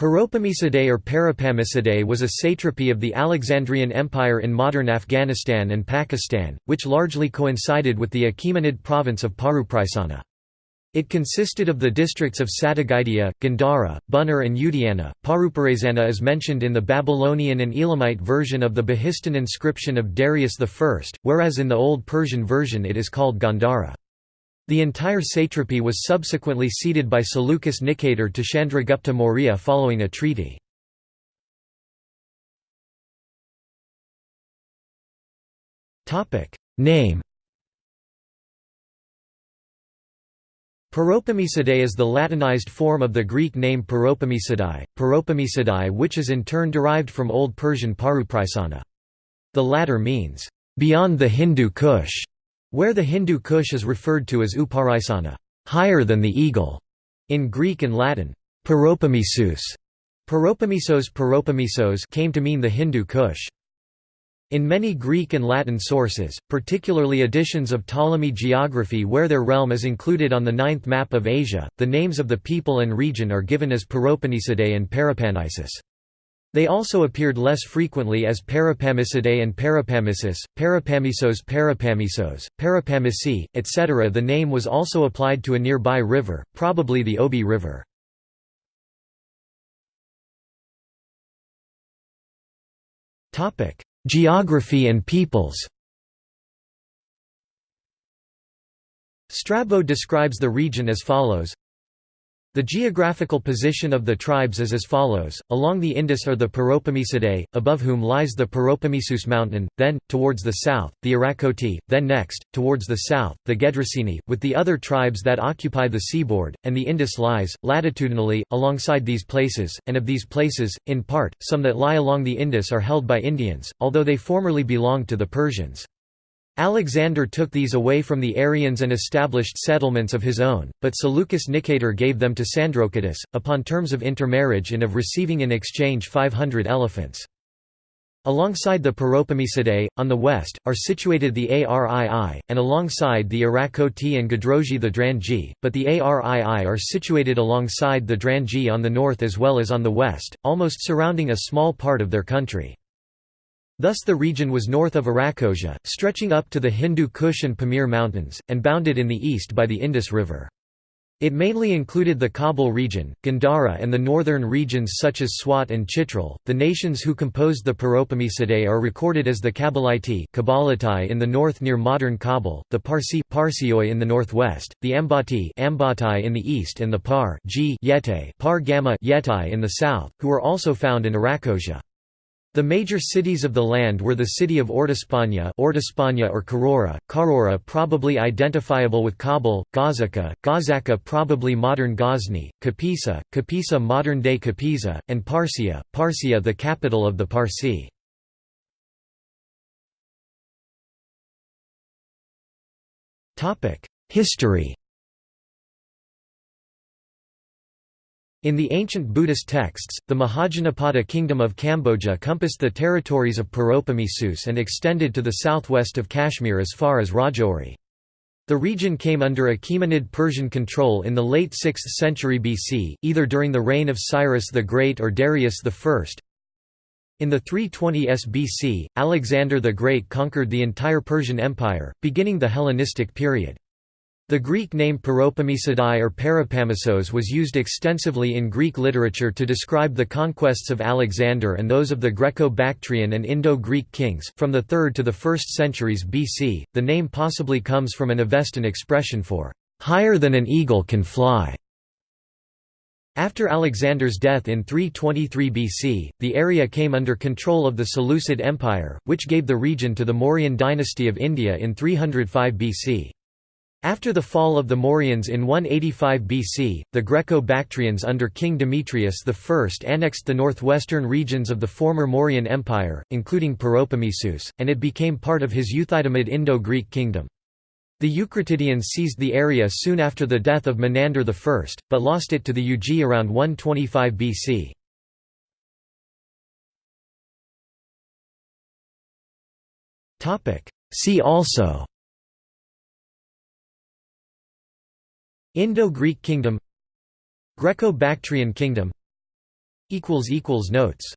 Paropamisidae or Parapamisidae was a satrapy of the Alexandrian Empire in modern Afghanistan and Pakistan, which largely coincided with the Achaemenid province of Parupraisana. It consisted of the districts of Satagaidia, Gandhara, Buner and Udayana. Paruparayzana is mentioned in the Babylonian and Elamite version of the Behistun inscription of Darius I, whereas in the Old Persian version it is called Gandhara. The entire satrapy was subsequently ceded by Seleucus Nicator to Chandragupta Maurya following a treaty. Name Paropamisidae is the Latinized form of the Greek name Paropamisidae, Paropamisidae which is in turn derived from Old Persian Parupraisana. The latter means, "...beyond the Hindu Kush", where the Hindu Kush is referred to as uparaisana higher than the eagle", in Greek and Latin, paropamisus, paropamisos paropamisos came to mean the Hindu Kush. In many Greek and Latin sources, particularly editions of Ptolemy geography where their realm is included on the ninth map of Asia, the names of the people and region are given as Paropamisidae and Parapanisus. They also appeared less frequently as Parapamisidae and Parapamisus, Parapamisos Parapamisos, Parapamisi, etc. The name was also applied to a nearby river, probably the Obi River. Geography and peoples Strabo describes the region as follows the geographical position of the tribes is as follows, along the Indus are the Paropamisidae, above whom lies the Paropamisus mountain, then, towards the south, the Arakoti, then next, towards the south, the Gedroseni, with the other tribes that occupy the seaboard, and the Indus lies, latitudinally, alongside these places, and of these places, in part, some that lie along the Indus are held by Indians, although they formerly belonged to the Persians. Alexander took these away from the Arians and established settlements of his own, but Seleucus Nicator gave them to Sandrocottus, upon terms of intermarriage and of receiving in exchange 500 elephants. Alongside the Paropamisidae, on the west, are situated the Arii, and alongside the Arakoti and Gadroji the Drangi, but the Arii are situated alongside the Drangi on the north as well as on the west, almost surrounding a small part of their country. Thus the region was north of Arachosia, stretching up to the Hindu Kush and Pamir mountains, and bounded in the east by the Indus River. It mainly included the Kabul region, Gandhara and the northern regions such as Swat and Chitral. The nations who composed the Paropamisidae are recorded as the Kabbalatai in the north near modern Kabul, the Parsi Parsioi in the northwest, the Ambati Ambatai in the east and the Par Par Gamma Yetai in the south, who are also found in Arachosia. The major cities of the land were the city of Ordospanya or Karora, Karora probably identifiable with Kabul, Gazaka, Gazaka probably modern Ghazni, Kapisa, Kapisa modern-day Kapisa, and Parsia, Parsia the capital of the Parsi. History In the ancient Buddhist texts, the Mahajanapada kingdom of Kamboja compassed the territories of Paropamisus and extended to the southwest of Kashmir as far as Rajouri. The region came under Achaemenid Persian control in the late 6th century BC, either during the reign of Cyrus the Great or Darius I. In the 320s BC, Alexander the Great conquered the entire Persian Empire, beginning the Hellenistic period. The Greek name Paropamisidae or Parapamisos was used extensively in Greek literature to describe the conquests of Alexander and those of the Greco-Bactrian and Indo-Greek kings. From the 3rd to the 1st centuries BC, the name possibly comes from an Avestan expression for higher than an eagle can fly. After Alexander's death in 323 BC, the area came under control of the Seleucid Empire, which gave the region to the Mauryan dynasty of India in 305 BC. After the fall of the Mauryans in 185 BC, the Greco-Bactrians under King Demetrius I annexed the northwestern regions of the former Mauryan Empire, including Paropamisus, and it became part of his Euthydemus Indo-Greek kingdom. The Eucratidians seized the area soon after the death of Menander I, but lost it to the Yuezhi around 125 BC. See also Indo-Greek kingdom Greco-Bactrian kingdom Notes